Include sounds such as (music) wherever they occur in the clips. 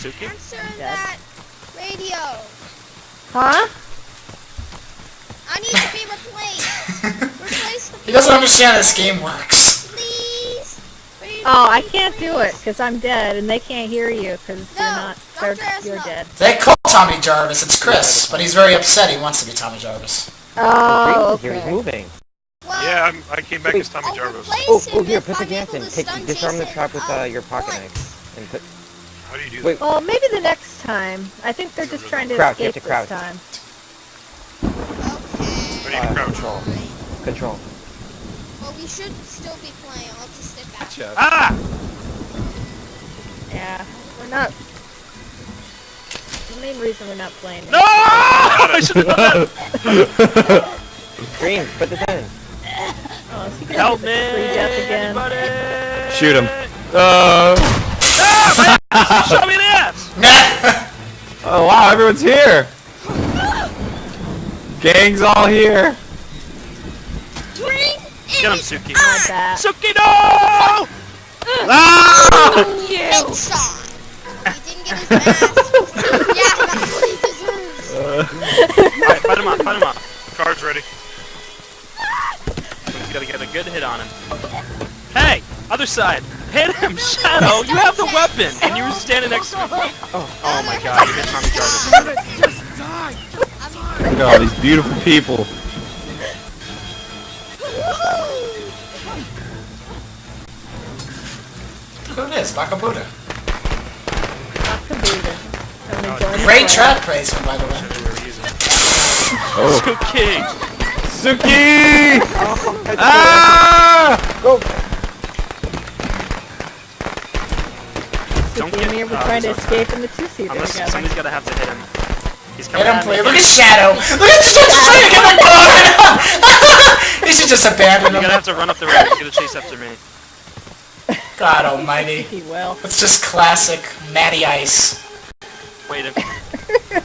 Suki? Answer that radio. Huh? I need to be replaced. (laughs) Replace the He doesn't understand how this game works. please. Radio, Oh, I can't do it because I'm dead and they can't hear you because No, you're not. They're, you're dead. They call Tommy Jarvis. It's Chris, but he's very upset. He wants to be Tommy Jarvis. Oh, Here, he's moving. Well, Yeah, I'm, I came back Wait. as Tommy I'll Jarvis. Oh, oh, here, put the I'm gas in. Take, disarm the Jason, trap with uh, your pocket knife. And put, How do you do Wait. that? Well, maybe the next time. I think they're just trying to Crouch, you have escape to crouch. this time. Okay. How do you uh, crouch? control. Control. Well, we should still be playing. I'll just sit back. Gotcha. Ah! Yeah, we're not. The main reason we're not playing. No! I should have done that! Green, put this in. Oh, is he gonna Help me! free death again? Shoot him. Uh, Show me the ass! (laughs) oh wow, everyone's here. Gang's all here. Get him, Suki. My. Suki, no! Ah! ah! headshot. (laughs) He didn't get his mask. yeah, that's what he deserves. Alright, fight him off, fight him off. Car's ready. Ah. He's gotta get a good hit on him. Hey! Other side! Hit him! Shadow! You have the weapon! And you were standing next to me. Oh, oh my god, you hit Tommy Jarvis. Look at all these beautiful people. Who it is? Baka Buddha. Kabuta. I'm enjoying the Great play. trap placement, by the way. Oh, Suki! Suki! (laughs) Ah! Don't Suki and me get- were uh, trying to escape in the two-seater Unless together. somebody's gotta have to hit him. He's coming Hit him, at please. Look at Shadow. Look at just just trying to get my car. (laughs) he should just abandon You're him. gonna have to run up the ramp. Get a chase after me. God almighty. (laughs) He will. It's just classic Matty Ice. Wait a minute. (laughs)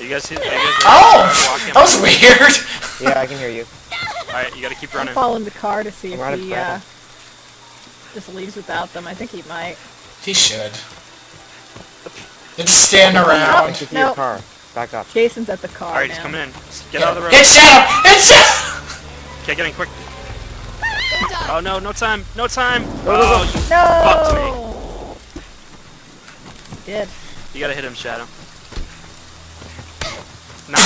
You guys see? You guys Oh! That was weird. Yeah, I can hear you. Alright, you gotta keep I'm running. following the car to see I'm if he uh, just leaves without them. I think he might. He should. They're just standing around. can No. your car. Back up. Jason's at the car Alright, he's coming in. Get out of the road. Hit Shadow! Hit Shadow! Okay, get in quick. Oh no, no time, no time. Oh, you No! fucked me. Did. You gotta hit him, Shadow. (laughs) Not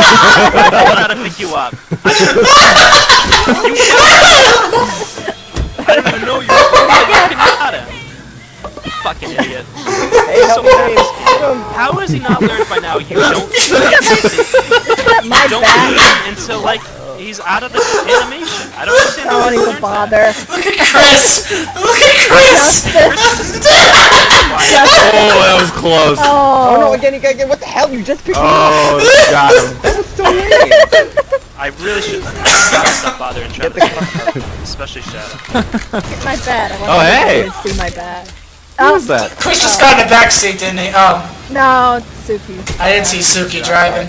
I don't know how to pick you up. I should've- you I didn't even know you were fucking Pinata. You fucking idiot. Hey, help So me! fast. Hit him! How has he not learned by now? You don't (laughs) My don't bad. leave him until like he's out of the animation. I don't understand I how oh, don't he even learns that. bother. Look at Chris! Look at Chris! Oh, that was close. Oh, oh no, Oh, again, you gotta get. What the hell? You just picked me up! Oh, got him. That was so lame! I really should stop bothering trying Get the to car. especially Shadow. my bad. I want Oh, hey. to see my bad. Who was oh. that? Chris just got in the back seat, didn't he? Oh, No, Suki. I didn't see Suki driving.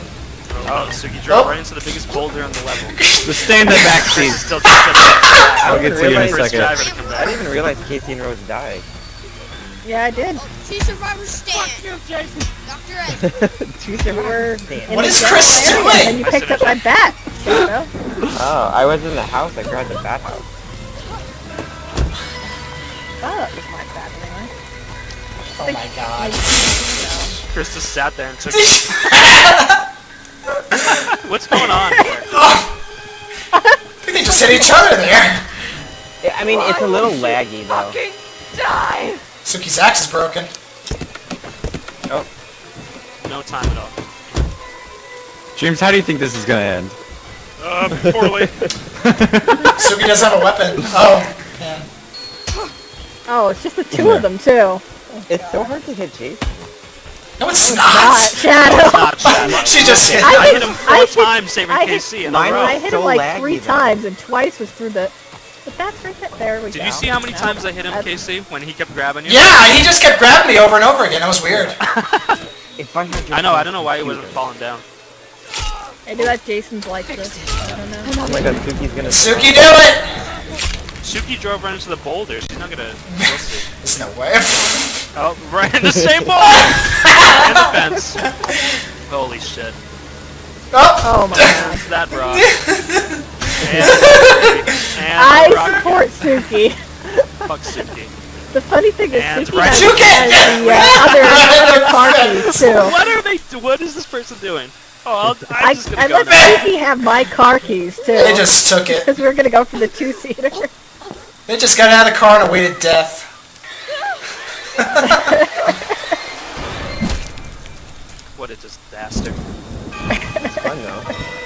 Oh, Suki drove Oh. right into the biggest boulder on the level. Just stay in the back seat. Still just said that. I'll get to you in a second. driver to come I didn't even realize Casey and Rose died. Yeah, I did. Oh, two survivors stand. Dr. Ed. (laughs) Two survivors. were Damn. in What the is Chris doing? And you picked up my bat. (laughs) Oh, I was in the house. I grabbed the bat house. Oh, that was my bat anyway. Oh my god. Chris just sat there and took. (laughs) What's going on? There? I think they just hit each other there. Yeah, I mean, it's a little laggy though. Suki's axe is broken. No time at all. James, how do you think this is gonna end? Uh, poorly. (laughs) Suki doesn't have a weapon. Oh, man. Oh, it's just the two of them too. It's so hard to hit Chase. No, it's Not not. (laughs) Shadow. Not Shadow. (laughs) She just hit. I, I hit hit- him four I hit- times saving I hit- in a Mine row. I hit so him like laggy, three though. times, and twice was through the. But that's right there. There we go. Did you see how many No. times I hit him, KC, when he kept grabbing you? Yeah, he just kept grabbing me over and over again. It was weird. If I had I know. I don't know why he wasn't falling down. Maybe that Jason's like this. I don't know. Oh my god, Suki's gonna. Suki, do it! Suki drove right into the boulder. She's not gonna. (laughs) There's no way. Oh, right in the (laughs) same boulder! and the fence. (laughs) Holy shit. oh! Oh my god. That rock. And, and I rock support Suki. Fuck Suki. The funny thing is And Suki right- has, Suki! has the uh, other, (laughs) other car keys too. What are they? What is this person doing? Oh, I'll, I'm I, just gonna I go let now. Suki have my car keys too. They just took it. Because we were gonna go for the two-seater. They just got out of the car and awaited death. What a disaster. It's fun though.